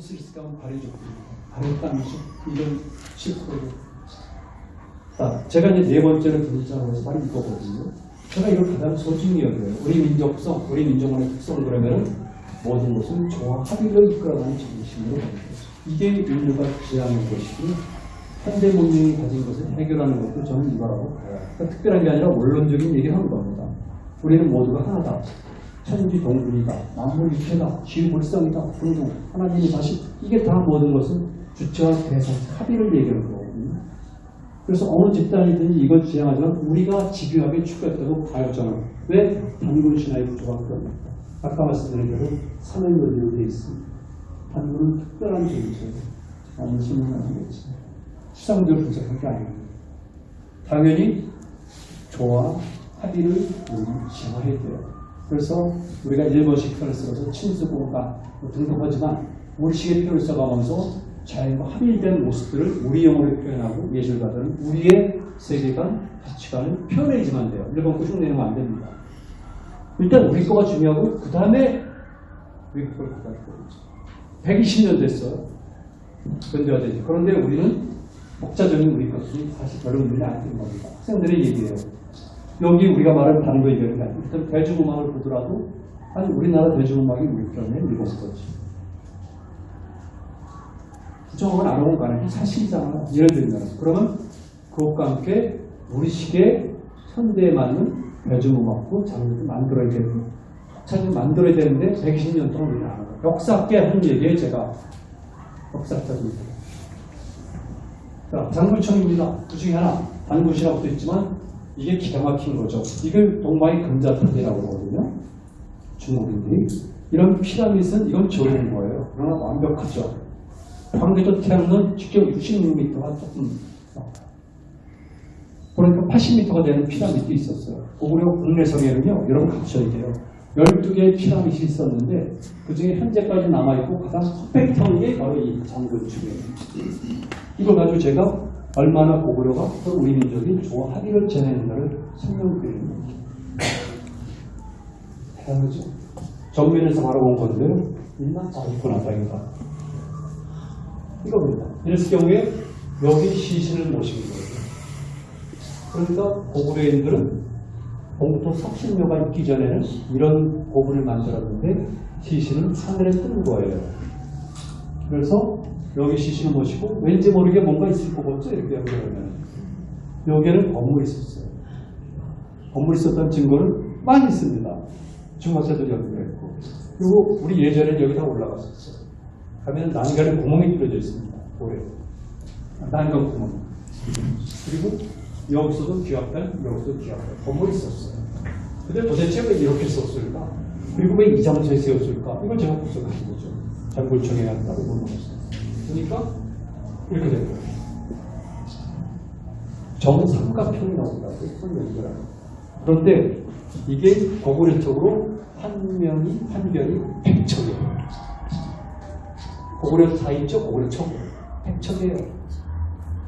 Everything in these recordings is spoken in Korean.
스리스가 발해줬고 발했다는 식 이런 식으로 자, 제가 이제 네 번째로 분자로 해서 바로 이거거든요. 제가 이걸 가장 소중히 여겨요. 우리 민족성, 우리 민족만의 특성 그러면은 모든 것은 조화 합의를 이끌어가는 정신으로 가는 거죠. 이게 인류가 지향한 것이고 현대 문명이 가진 것을 해결하는 것도 저는 이거라고 봐요. 그러니까 특별한 게 아니라 원론적인 얘기를 하는 겁니다. 우리는 모두가 하나다. 천지 동분이다. 만물 일체다. 지불성이다. 등등. 하나님이 다시 이게 다 모든 것은 주체와 대상 합의를 얘기하는 거거든요. 그래서 어느 집단이든지 이걸 지향하지만 우리가 집요하게 추구했다고 봐요 저는. 왜? 단군 신화의 구조가 그럽니다. 아까 말씀드린 대로 산을 연결되어 있습니다. 단군은 특별한 존재예요. 어느 신은 아니겠지. 수상적으로 분석할 게 아닙니다. 당연히 조화, 합의를 우리 지향해야 돼요. 그래서 우리가 일본식 표현을 써서 친수공가 뭐 등등 하지만 우리식의 표현을 써가면서 자연과 합일된 모습들을 우리 영어로 표현하고 예술가들은 우리의 세계관, 가치관을 표현해야지만 돼요. 일본 거 흉내내면 안 됩니다. 일단 우리 거가 중요하고 그 다음에 우리 거를 갖다 줘야죠. 120년 됐어요. 근대화되지. 그런데 우리는 독자적인 우리 것이 사실 별로 눈에 안 띄는 겁니다. 학생들의 얘기예요. 여기 우리가 말하는 얘기하는 게 아니고 대중음악을 보더라도 아니 우리나라 대중음악이 우리 편에 일본 거지. 부정음은 안 오고 가는 게 사실이잖아. 예를 들면 그러면 그것과 함께 우리식의 현대에 맞는 대중음악도 장르도 만들어야 되고 차를 만들어야 되는데 120년 동안 우리는 안 하고 역사학계 한 얘기에 제가 역사학자입니다. 자, 장굴청입니다. 그 중에 하나 단굿이라고 도 있지만 이게 기가 막힌 거죠. 이걸 동방의 금자탑이라고 하거든요. 중국인들이. 이런 피라밋은 이건 좋은 거예요. 그러나 완벽하죠. 광개도 태양은 직접 66m가 조금 그러니까 80m가 되는 피라밋도 있었어요. 고구려 국내성에는요, 여러분 갖춰야 돼요. 12개의 피라밋이 있었는데, 그 중에 현재까지 남아있고 가장 게 바로 이 장군축이에요. 이걸 가지고 제가 얼마나 고구려가 또 우리 민족이 지내는가를 설명드리는 겁니다. 대단하죠? 정면에서 바라본 건데요. 일만 잘 있구나, 다행이다. 이겁니다. 이럴 경우에 여기 시신을 모시는 거예요. 그러니까 고구려인들은 봉토 석신묘가 있기 전에는 이런 고분을 만들었는데 시신은 하늘에 뜬 거예요. 그래서 여기 시신을 모시고 왠지 모르게 뭔가 있을 것 같죠? 이렇게 연결하면. 여기에는 건물이 있었어요. 건물이 있었던 증거는 많이 있습니다. 중학자들이 연결했고. 그리고 우리 예전에 여기 다 올라갔었어요. 가면 난간에 구멍이 뚫어져 있습니다. 고래. 난간 구멍. 그리고 여기서도 귀합단, 여기서도 귀합단. 건물이 있었어요. 근데 도대체 왜 이렇게 썼을까? 그리고 왜 이 장소에 세웠을까? 이걸 제가 분석한 거죠. 장골청에 갔다고 물어봤어요. 그러니까 이렇게 된 거예요. 정삼각형이 나온다고 연결하는 그런데 이게 고구려적으로 한 명이 한 별이 백척이에요. 고구려 다 있죠? 고구려청. 백척이에요.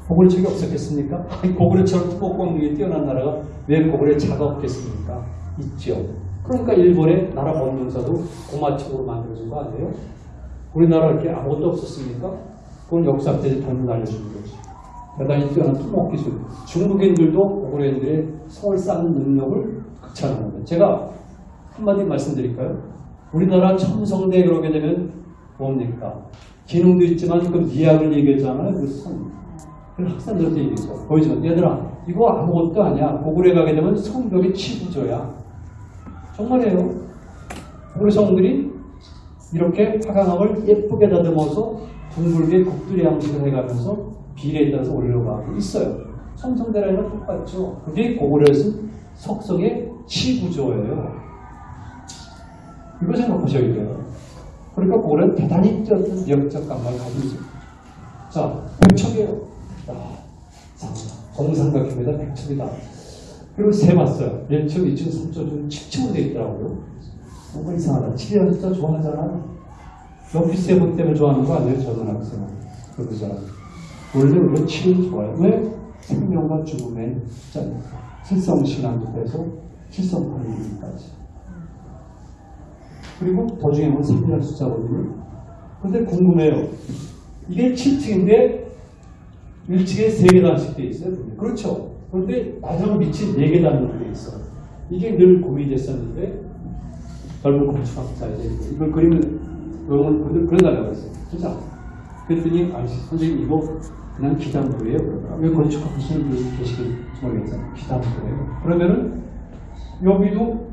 고구려청이 없었겠습니까? 고구려처럼 특목공력이 뛰어난 나라가 왜 고구려 차가 없겠습니까? 있죠. 그러니까 일본의 나라 법문사도 고마청으로 만들어진 거 아니에요? 우리나라 이렇게 아무것도 없었습니까? 그건 역사학자들이 잘못 알려주는 거지. 대단히 뛰어난 토목 기술. 중국인들도 고구려인들의 성을 쌓는 능력을 극찬하는 거예요. 제가 한마디 말씀드릴까요? 우리나라 첨성대 그러게 되면 뭡니까? 기능도 있지만 그 미학을 얘기했잖아요. 그 성. 그 학생들한테 얘기했어. 보이지만 얘들아 이거 아무것도 아니야. 고구려에 가게 되면 성벽의 치부조야. 정말이에요. 고구려 성들이 이렇게 화강암을 예쁘게 다듬어서 둥글게 곡들이 양식을 해가면서 비례에 따라서 올려가고 있어요. 성성대라는 똑같죠. 그게 고구려에서 석성의 치구조예요. 이거 생각하셔야 돼요. 그러니까 고구려는 대단히 뛰어난 미학적 감각을 가지고 있습니다. 자, 백척이에요. 아, 정삼각형에다 백척이다. 그리고 세 봤어요. 1층, 2층, 3층, 중 7층으로 되어 있더라고요. 뭔가 이상하다. 칠리안 진짜 좋아하잖아. 연필 분 때문에 좋아하는 거 아니에요? 저는 학생은. 사람. 원래 우리가 칠을 좋아해요. 왜? 생명과 죽음의 짠. 실성신앙부터 실성팔리기까지. 그리고 도중에 보면 3이라는 숫자거든요. 근데 궁금해요. 이게 7층인데 1층에 3계단씩 돼 있어요. 그렇죠. 그런데 마지막 밑이 4계단으로 돼 있어. 이게 늘 고민이 됐었는데 젊은 건축학자 이제 이걸 그리면 영어를 그려- 그려달라고 했어요. 진짜. 그랬더니 아저씨 선생님 이거 그냥 기담부예요. 왜 건축학자를 계시길 모르겠어요. 기담부예요. 그러면은 여기도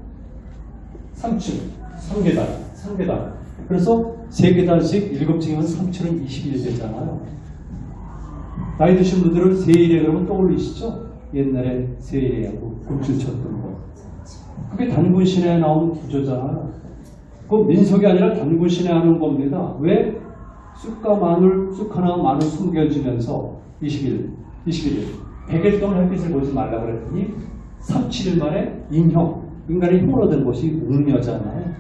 3층, 3계단, 3계단. 그래서 3계단씩 7층이면 3층은 21 되잖아요. 나이 드신 분들은 세일에 그러면 떠올리시죠? 옛날에 세일에하고 굴줄 쳤던 거. 그게 단군신에 나온 구조잖아 요. 그 민속이 아니라 단군신에 하는 겁니다. 왜? 쑥과 마늘, 쑥 하나 마늘 숨겨지면서 20일, 21일, 100일 동안 햇빛을 보지 말라 그랬더니 3, 7일 만에 인형, 인간의 힘으로 된 곳이 웅녀잖아요.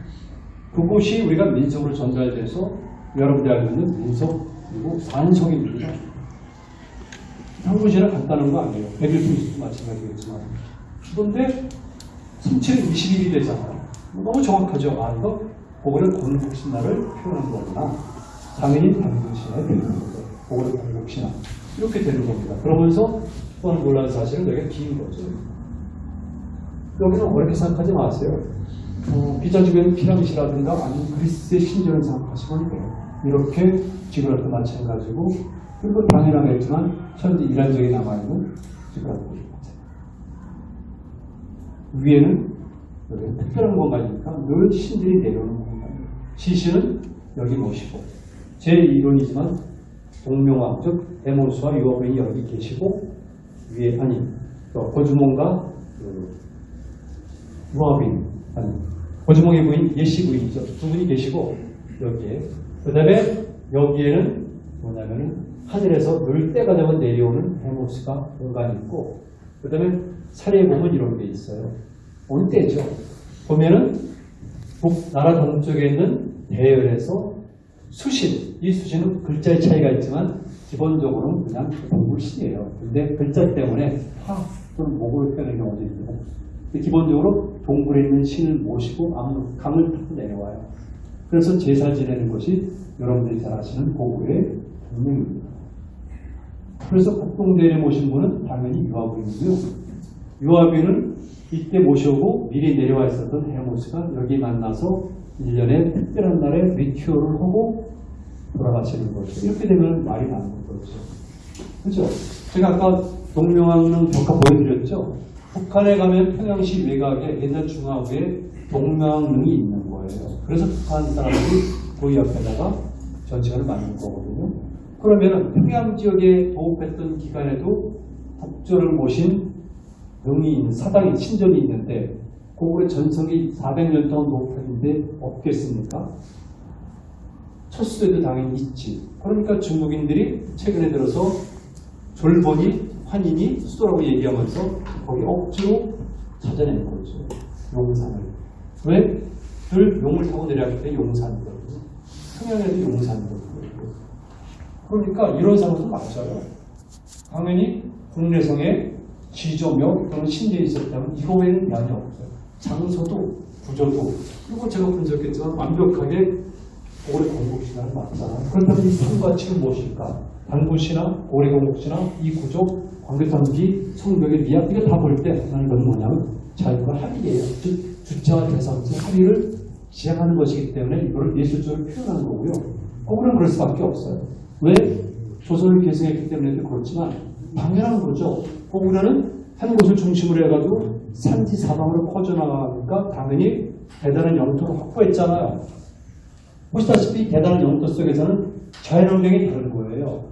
그곳이 우리가 민속으로 전달돼서 여러분들이 알고 있는 민속 그리고 산속입니다. 한국시는 간단한 거 아니에요. 100일 풍수도 마찬가지겠지만. 그런데 37이 21이 되잖아요. 너무 정확하죠. 아, 이거 고구려 건국 신화를 표현한 거구나. 당연히 단국신화에 되는 거죠. 고구려 건국신화. 이렇게 되는 겁니다. 그러면서 또한 놀라운 사실은 여기가 긴 거죠. 여기서 어렵게 생각하지 마세요. 어, 기자 주변 피라미시라든가 아니면 그리스의 신전을 생각하시면 돼요. 이렇게 지구랑도 마찬가지고 그리고 당연하겠지만 현재 이란적이 남아있는 지구랑도 위에는 특별한 공간이니까 늘 신들이 내려오는. 시신은 여기 모시고 제 이론이지만 동명왕 즉 에모스와 유아부인이 여기 계시고 위에 아니 또 고주몽과 그 유아부인 아니 고주몽의 부인 예시 부인이죠. 두 분이 계시고 여기에 그 다음에 여기에는 뭐냐면은 하늘에서 늘 때가 되면 내려오는 헤모스가 공간이 있고 그 다음에 사례에 보면 이런 게 있어요. 올 때죠. 보면은 북 나라 동쪽에 있는 대열에서 수신, 이 수신은 글자의 차이가 있지만 기본적으로는 그냥 동물신이에요. 근데 글자 때문에 화 또는 목으로 표현하는 경우도 있고 기본적으로 동굴에 있는 신을 모시고 암- 강을 타고 내려와요. 그래서 제사 지내는 것이 여러분들이 잘 아시는 고구려의 동명입니다. 그래서 국동대에 모신 분은 당연히 유아부이고요. 유아비는 이때 모셔오고 미리 내려와 있었던 헤모스가 여기 만나서 1년에 특별한 날에 리큐어를 하고 돌아가시는 거죠. 이렇게 되면 말이 나는 거죠. 그죠? 제가 아까 동명왕릉 벽화 보여드렸죠? 북한에 가면 평양시 외곽에 옛날 중앙부에 동명왕릉이 있는 거예요. 그래서 북한 사람들이 그 옆에다가 전시관을 만든 거거든요. 그러면 평양 지역에 도읍했던 기간에도 국조를 모신 능이 있는 사당이 신전이 있는데 고구려 전성기 400년 동안 높았는데 없겠습니까? 첫수에도 당연히 있지. 그러니까 중국인들이 최근에 들어서 졸본이 환인이 수도라고 얘기하면서 거기 억지로 찾아낸 거죠. 용산을. 왜? 늘 용을 타고 내려갈 때 용산이거든요. 평양에도 용산이거든요. 그러니까 이런 상황도 맞아요. 당연히 국내성에 지조명 또는 신들이 있었다면 이거 외에는 면이 없어요. 장소도 구조도 그리고 제가 분석했지만 완벽하게 고래 공국신화를 맞잖아요. 그렇다면 이 산과 칠은 무엇일까? 단군신화, 고래 공국신화, 이 구조, 광교탄기, 성벽의 미학 이거 다 볼 때 하나는 건 뭐냐면 자연과 합의예요. 즉 주체와 대상체 합의를 시작하는 것이기 때문에 이거를 예술적으로 표현하는 거고요. 고구려는 그럴 수밖에 없어요. 왜? 조선을 계승했기 때문에도 그렇지만 당연한 거죠. 고구려는 한 곳을 중심으로 해가지고 산지 사방으로 퍼져나가니까 당연히 대단한 영토를 확보했잖아요. 보시다시피 대단한 영토 속에서는 자연환경이 다른 거예요.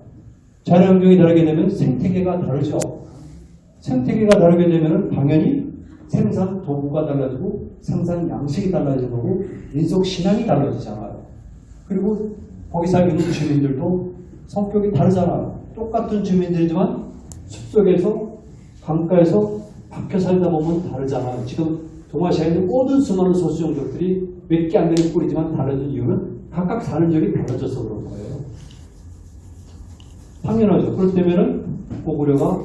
자연환경이 다르게 되면 생태계가 다르죠. 생태계가 다르게 되면 당연히 생산 도구가 달라지고 생산 양식이 달라지는 거고 민속 신앙이 달라지잖아요. 그리고 거기 살고 있는 주민들도 성격이 다르잖아요. 똑같은 주민들이지만 숲속에서 강가에서 박혀 살다 보면 다르잖아요. 지금 동아시아에 있는 모든 수많은 소수 종족들이 몇 개 안 되는 뿌리지만 다른 이유는 각각 사는 지역이 달라져서 그런 거예요. 당연하죠. 그럴 때면은 고구려가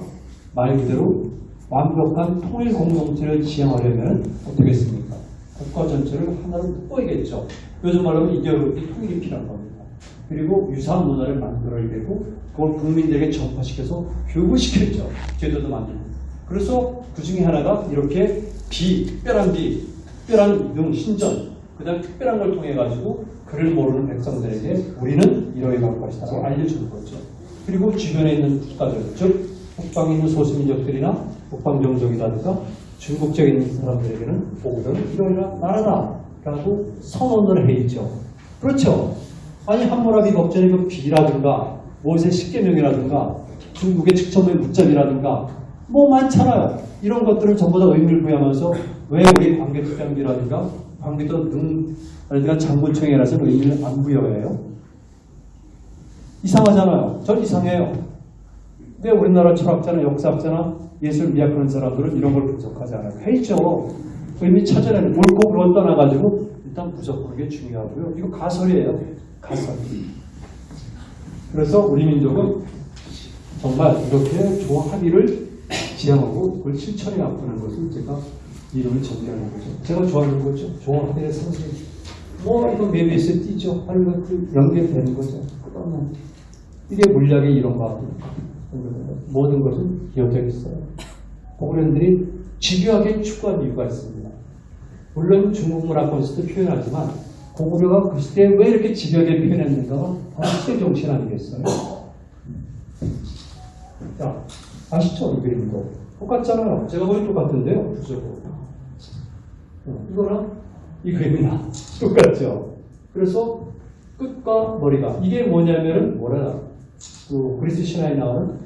말 그대로 완벽한 통일 공동체를 지향하려면 어떻게 했습니까? 국가 전체를 하나로 묶어야겠죠. 요즘 말로 이데올로기 통일이 필요한 겁니다. 그리고 유사한 문화를 만들어야 되고 그걸 국민들에게 전파시켜서 교육시켰죠. 제도도 만들고. 그래서 그 중에 하나가 이렇게 비, 특별한 비, 특별한 능, 신전, 그 다음 특별한 걸 통해 가지고 그를 모르는 백성들에게 우리는 갈 것이다 라고 알려주는 거죠. 그리고 주변에 있는 국가들, 즉 북방에 있는 소수민족들이나 북방 종족이라든가 중국적에 있는 사람들에게는 보고는 이러이러 나라다 라고 선언을 해 있죠. 그렇죠. 아니 함무라비 법전의 그 비라든가 모세 십계명이라든가 중국의 직천의 문짝이라든가 뭐 많잖아요. 이런 것들을 전부 다 의미를 부여하면서 왜 우리 관계특장비라든가 관계도 능라든가 장군청이라서 의미를 안 부여해요? 이상하잖아요. 전 이상해요. 근데 우리나라 철학자나 역사학자나 예술 미학 그런 사람들은 이런 걸 분석하지 않아요. 해있죠. 의미 찾아내는 옳고 그런 떠나가지고 일단 분석하는 게 중요하고요. 이거 가설이에요. 가설. 그래서 우리 민족은 정말 이렇게 좋은 합의를 지향하고 그걸 실천해 나가는 것을 제가 이름을 정리하는 거죠. 제가 좋아하는 거죠. 좋은 합의의 상징. 뭐 이거 메비스에 띄죠. 하는 것들 연결되는 거죠. 그러면 이게 물리학의 이론과 모든 것은 기억되어 있어요. 고구려인들이 집요하게 추구한 이유가 있습니다. 물론 중국 문화권에서도 표현하지만 고구려가 그 시대에 왜 이렇게 집요하게 표현했는가가 바로 시대 정신 아니겠어요? 자, 아시죠? 이 그림도. 똑같잖아요. 제가 보기 똑같은데요. 부적으로. 어, 이거랑 이 그림이랑 똑같죠? 그래서 끝과 머리가 이게 뭐냐면은 뭐라 그 그리스 신화에 나오는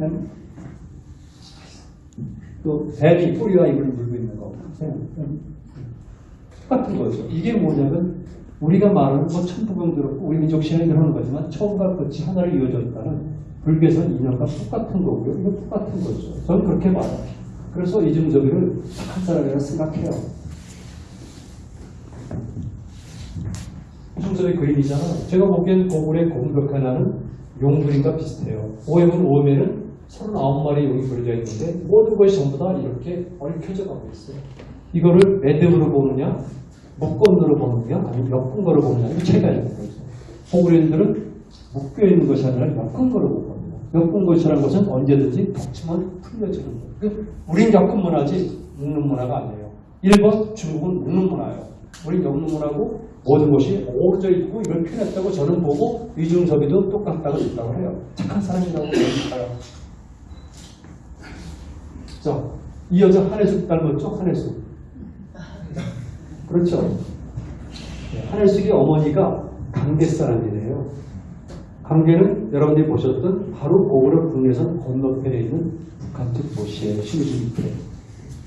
음, 그 뱀이 뿌리와 입을 물고 있는 거 음, 똑같은 거죠. 이게 뭐냐면 우리가 말하는 뭐 천부경도 그렇고 우리 민족 신앙이 그러는 거지만 처음과 끝이 하나로 이어졌다는 불교에서는 인연과 똑같은 거고요. 이거 똑같은 거죠. 저는 그렇게 말해요. 그래서 이중저비를 착한 사람이라고 생각해요. 이중섭의 그림이잖아요. 제가 보기엔 고굴의 고문벽 하나는 용 그림과 비슷해요. 오해문 오음에는 39마리 용이 그려져 있는데 모든 것이 전부 다 이렇게 얽혀져 가고 있어요. 이거를 매듭으로 보느냐, 묶건으로 보느냐, 아니면 엮은 거로 보느냐, 이거 차이가 있는 거죠. 고구려인들은 묶여 있는 것이 아니라 엮은 거로 볼겁 것이라는 것은 언제든지 덮치면 풀려지는 거예요. 그 우린 엮은 문화지 묶는 문화가 아니에요. 일본, 중국은 묶는 문화예요. 우린 엮는 문화고 모든 것이 어우러져 있고 이걸 표현했다고 저는 보고 이중섭이도 똑같다고 있다고 해요. 착한 사람이라고 그러니까요. 자, 이 여자 한혜숙 닮았죠? 한혜숙. 그렇죠. 네, 한혜숙의 어머니가 강계 사람이래요. 강계는 여러분들이 보셨던 바로 고구려 국내선 건너편에 있는 북한 측 도시의 시리즈 밑에.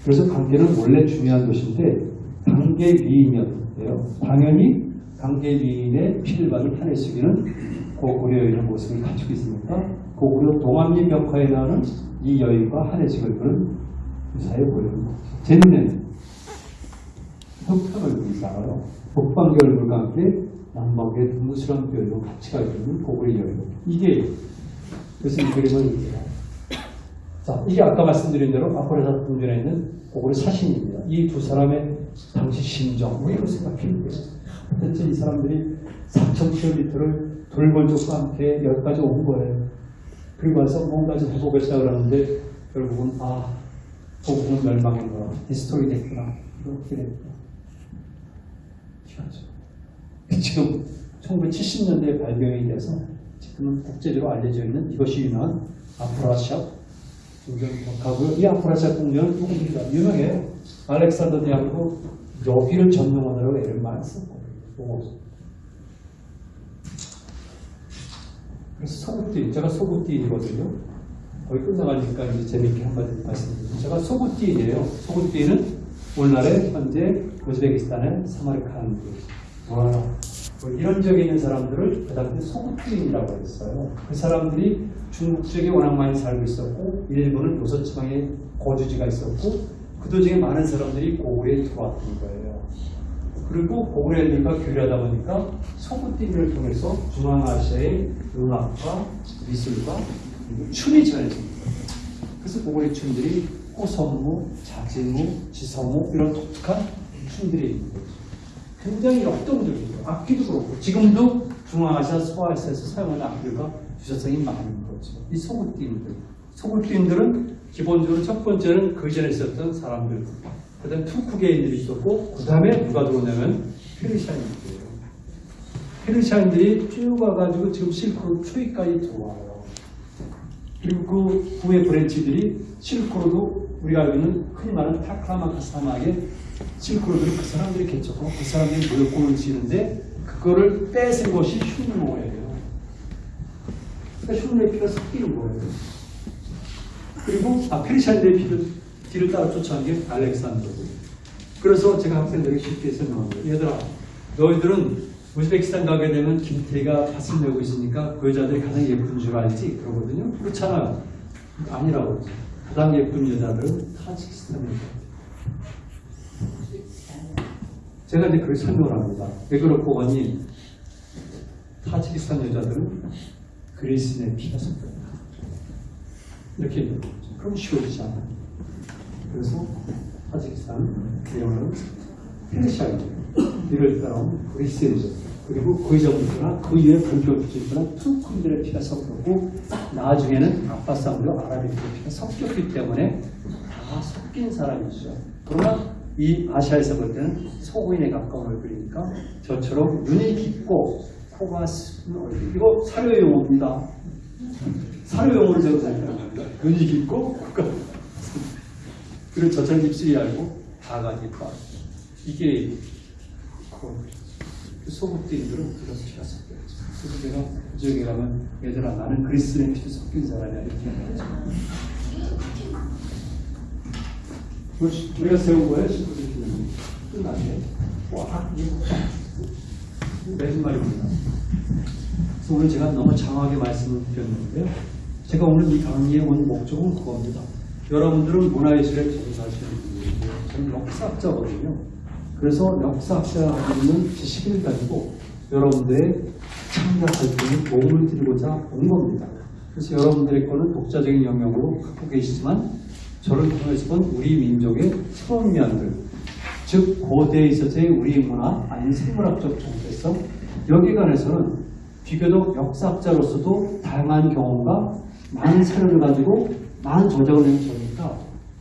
그래서 강계는 원래 중요한 도시인데 강계 위인이었대요. 당연히 강계 위인의 피를 받은 한혜숙이는 고구려인의 모습을 가지고 있으니까 고구려 동암리 벽화에 나오는 이 여인과 한혜숙을 그런 보여요. 제 눈에는 형편을 보이잖아요. 얼굴과 함께 남방계 눈무스런 표현으로 같이 있는 고구려 여인. 이게 이 그림을 자, 이게 아까 말씀드린 대로 아포레사 동전에 있는 고구려 사신입니다. 이 두 사람의 당시 심정, 뭐 이런 생각해보세요. 도대체 이 사람들이 4,000km를 돌궐족과 함께 여기까지 온 거예요. 그리고 와서 뭔가 좀 시작을 하는데 결국은 아, 고국은 멸망했구나. destroy 됐구나. 이렇게 됐구나. 지금 1970년대에 발견이 돼서 지금은 국제적으로 알려져 있는 이것이 유명한 아프라시압 궁전하고요. 이 아프라시압 궁전은 누굽니까? 유명해요. 알렉산더 대왕도 여기를 전용하느라고 애를 많이 썼고 그래서 소구띠, 제가 소구띠이거든요. 거의 끝나가니까 이제 재밌게 한마디 말씀드리죠. 제가 소구띠이에요. 소구띠는 오늘날의 현재 우즈베키스탄의 사마르칸드. 와, 뭐 이런 지역에 있는 사람들을 그 당시 소구띠인이라고 했어요. 그 사람들이 중국 지역에 워낙 많이 살고 있었고, 일본은 요서지방에 거주지가 있었고, 그 도중에 많은 사람들이 고구려에 들어왔던 거예요. 그리고 고구려인들과 교류하다 보니까 소구띠를 통해서 중앙아시아의 음악과 미술과 그리고 춤이 전해집니다. 그래서 고구려 춤들이 호성무, 자진무, 지성무 이런 독특한 춤들이 있는 거죠. 굉장히 역동적이죠. 악기도 그렇고 지금도 중앙아시아 소아시아에서 사용하는 악기가 유사성이 많은 거죠. 이 소그드인들. 소그드인들은 기본적으로 첫 번째는 그 전에 있었던 사람들. 그 다음에 투쿠게인들이 있었고 그 다음에 누가 들어오냐면 페르시아인들이에요. 페르시아인들이 쭉 와가지고 지금 실크로드 초기까지 들어와요. 그리고 그 후에 branch들이 실크로드 우리가 알고 있는 흔히 말하는 타클라마칸 사막에 실크로드를 그 사람들이 개척하고 그 사람들이 무역권을 쥐는데 그거를 뺏은 것이 흉노예요. 그러니까 흉노의 피가 섞이는 거예요. 그리고 아, 페르시아인들의 피를 뒤를 따라 쫓아간 게 알렉산더고 그래서 제가 학생들에게 쉽게 설명한 거예요. 얘들아, 너희들은 우즈베키스탄 가게 되면 김태희가 밭을 내고 있으니까 그 여자들이 가장 예쁜 줄 알지? 그러거든요. 그렇잖아요. 아니라고 그러죠. 가장 예쁜 여자들은 타지키스탄 여자. 제가 이제 그걸 설명을 합니다. 왜 그렇고 하니 타지키스탄 여자들은 그리스인의 피가 섞였다. 이렇게. 그럼 쉬워지지 않아요. 그래서 타지키스탄 이름은 페르시아이죠. 이를 따라온 그리스인이죠. 그리고 그 전부터나 그 이후에 본격적으로나 투크들의 피가 섞였고 나중에는 아빠 싸움으로 아라비의 피가 섞였기 때문에 다 섞인 사람이죠. 그러나 이 아시아에서 볼 때는 소고인에 가까운 얼굴이니까 저처럼 눈이 깊고 코가 쓴 얼굴. 이거 사료 용어입니다. 사료 용어를 제가 사용합니다. 눈이 깊고 코가 그리고 저처럼 입술이 얇고 다가 깊어. 이게 그 소극들들은 그래서 피가 섞여있죠. 그래서 제가 그 지역에 가면 얘들아 나는 그리스의 피도 섞인 사람이야 이렇게 얘기하죠. 우리가 세운 거예요? 끝나게 와 매진 말입니다. 그래서 오늘 제가 너무 장하게 말씀을 드렸는데요. 제가 오늘 이 강의에 온 목적은 그겁니다. 여러분들은 문화예술에 종사하시는 분이고 저는 역사학자거든요. 그래서 역사학자가 있는 지식을 가지고 여러분들의 참여 활동에 도움을 드리고자 온 겁니다. 그래서 여러분들의 거는 독자적인 영역으로 갖고 계시지만 저를 통해서 본 우리 민족의 새로운 면들, 즉 고대에 있어서의 우리 문화 아닌 생물학적 정체성 여기에 관해서는 비교적 역사학자로서도 다양한 경험과 많은 사료를 가지고 많은 저작을 낸 저니까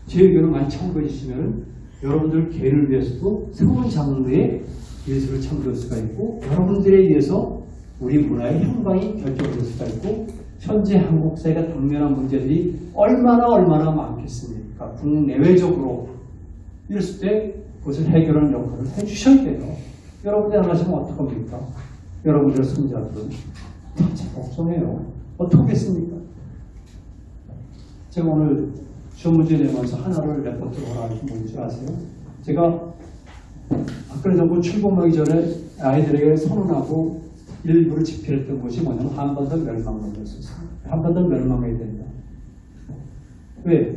제 의견을 많이 참고해 주시면 여러분들 개를 위해서도 새로운 장르의 예술을 창조할 수가 있고 여러분들에 의해서 우리 문화의 향방이 결정될 수가 있고 현재 한국 사회가 당면한 문제들이 얼마나 얼마나 많겠습니까? 국내외적으로 이랬을 때 그것을 해결하는 역할을 해주셔야 돼요. 여러분들 안 하시면 어떡합니까? 여러분들의 손자들은 다 걱정해요. 어떻겠습니까? 제가 오늘 시험 문제 내면서 하나를 레포트로 하나 좀 뭔지 아세요? 제가 박근혜 정부 출범하기 전에 아이들에게 선언하고 일부를 집필했던 것이 뭐냐면 한반도 멸망론이었어요. 한반도 멸망해야 된다. 왜?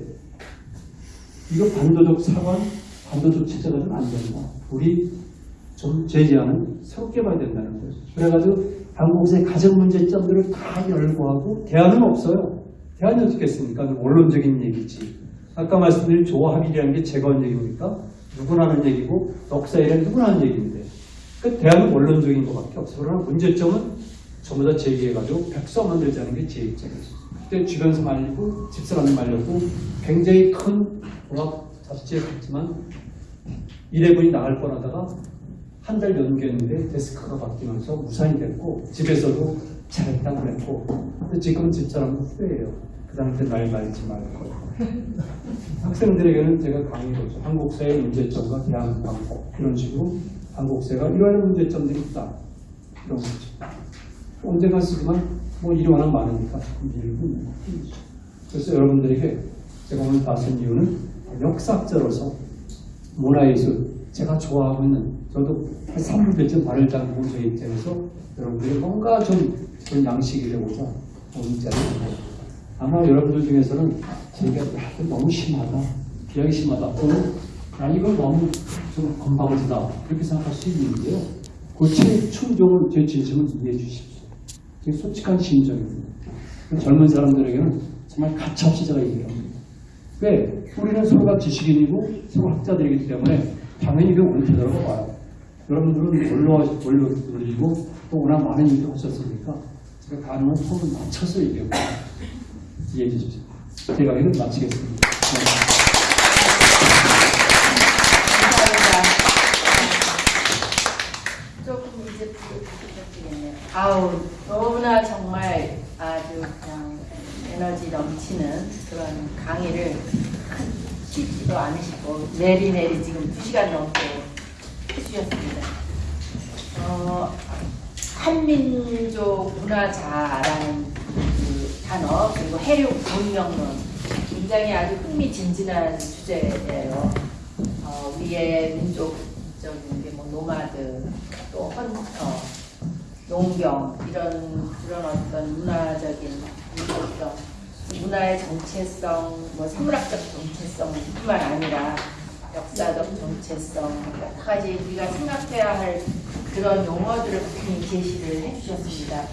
이거 반도적 사관, 반도적 체제가 좀 안 된다. 우리 좀 제재하는 새롭게 봐야 된다는 거죠. 그래가지고 한국의 가정 문제점들을 다 열거하고 대안은 없어요. 대안이 어떻겠습니까? 원론적인 얘기지. 아까 말씀드린 조합이라는 게 제가 한 얘기입니까? 누구나 하는 얘기고 역사에는 누구나 하는 얘기인데 그 대안은 원론적인 것밖에 없어요. 그러나 문제점은 전부 다 제기해가지고 백서 만들자는 게 제 입장이었어요. 그때 주변에서 말리고 집사람이 말렸고 굉장히 큰 종합 잡지에 갔지만 일회분이 나갈 뻔하다가 한 달 연기했는데 데스크가 바뀌면서 무산이 됐고 집에서도 잘했다고 그랬고 근데 지금은 집사람은 후회해요. 그 당시 말 말지 말고 학생들에게는 제가 강의로죠. 한국사의 문제점과 대안 방법 이런 식으로 한국사가 이러한 문제점들이 있다. 이런 거죠. 언젠가 쓰지만 뭐 일이 워낙 많으니까 조금 밀고 것뿐이죠. 그래서 여러분들에게 제가 오늘 나선 이유는 역사학자로서 문화예술 제가 좋아하고 있는 저도 한 3분배쯤 발을 담고 제 입장에서 여러분들이 뭔가 좀 그런 양식이 되고자 오늘 자리에 있습니다. 아마 여러분들 중에서는 제가 야, 너무 심하다, 비하기 심하다, 또는 야, 이건 너무 좀 건방지다 이렇게 생각할 수 있는데요. 그제 충종을 제 진심을 이해해 주십시오. 제 솔직한 심정입니다. 젊은 사람들에게는 정말 가차없이 제가 얘기를 합니다. 왜? 우리는 서로가 지식인이고 서로 학자들이기 때문에 당연히 그 옳다라고 봐요. 여러분들은 올라, 올려, 올리고 또 워낙 많은 일을 하셨으니까 제가 가능한 톤을 맞춰서 얘기하고 이해해 주십시오. 제가 이건 마치겠습니다. 네. 감사합니다. 조금 이제 부족하겠네요. 아우 너무나 정말 아주 그냥 에너지 넘치는 그런 강의를 쉬지도 않으시고 내리내리 지금 2시간 넘게 해주셨습니다. 어, 한민족 문화자라는 그 단어 그리고 해륙 문명론 굉장히 아주 흥미진진한 주제예요. 어, 우리의 민족적인 게 뭐 노마드 또 헌터 농경 이런 그런 어떤 문화적인 민족성 문화의 정체성 뭐 생물학적 정체성뿐만 아니라 역사적 정체성 여러 가지 우리가 생각해야 할 그런 용어들을 많이 제시를 해주셨습니다.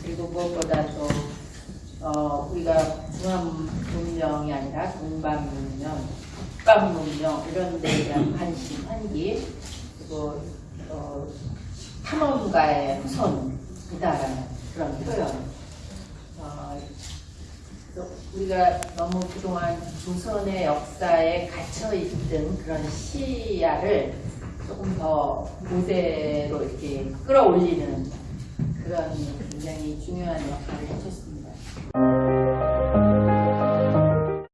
그리고 무엇보다 또 어, 우리가 중앙 문명이 아니라 동방 문명, 북방 문명 이런 데에 대한 관심, 환기 그리고 어, 탐험가의 후손이다라는 그런 표현. 어, 또 우리가 너무 그동안 조선의 역사에 갇혀 있던 그런 시야를 조금 더 무대로 이렇게 끌어올리는 그런 굉장히 중요한 역할을 해줬,